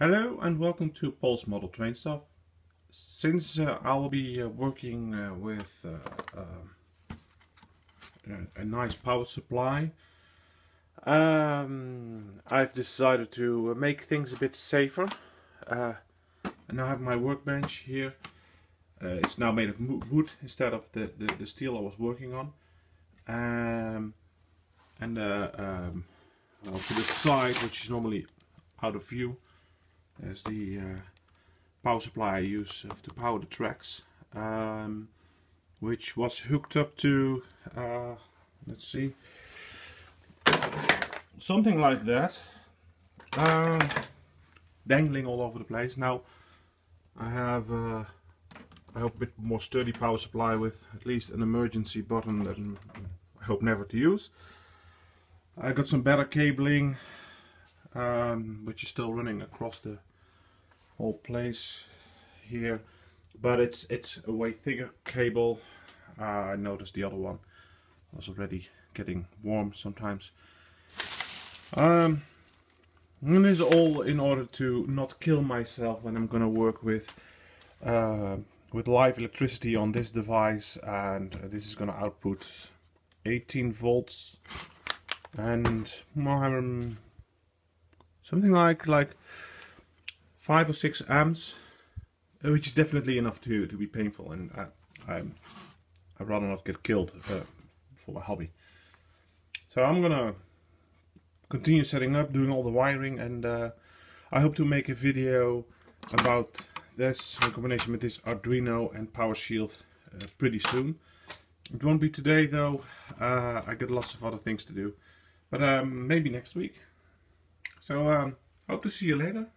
Hello and welcome to Paul's Model Train Stuff. Since uh, I will be uh, working uh, with uh, uh, a, a nice power supply, um, I've decided to make things a bit safer. Uh, and I have my workbench here. it's now made of wood instead of the, the, the, steel I was working on. Um, and um, well, to the side, which is normally out of view, there's the uh, power supply I use to power the tracks, um, which was hooked up to, uh, let's see, something like that, uh, dangling all over the place. Now I have, uh, I hope a bit more sturdy power supply with at least an emergency button that I hope never to use. I got some better cabling, um, which is still running across the whole place here but it's it's a way thicker cable. Uh, I noticed the other one was already getting warm sometimes. Um, and this is all in order to not kill myself when I'm gonna work with uh, with live electricity on this device and this is gonna output 18 volts and um, something like like five or six amps, uh, which is definitely enough to to be painful, and I, I I'd rather not get killed uh, for my hobby. So I'm gonna continue setting up, doing all the wiring, and uh, I hope to make a video about this in combination with this Arduino and PowerShield uh, pretty soon. It won't be today though, uh, I got lots of other things to do, but um, maybe next week. So um, hope to see you later.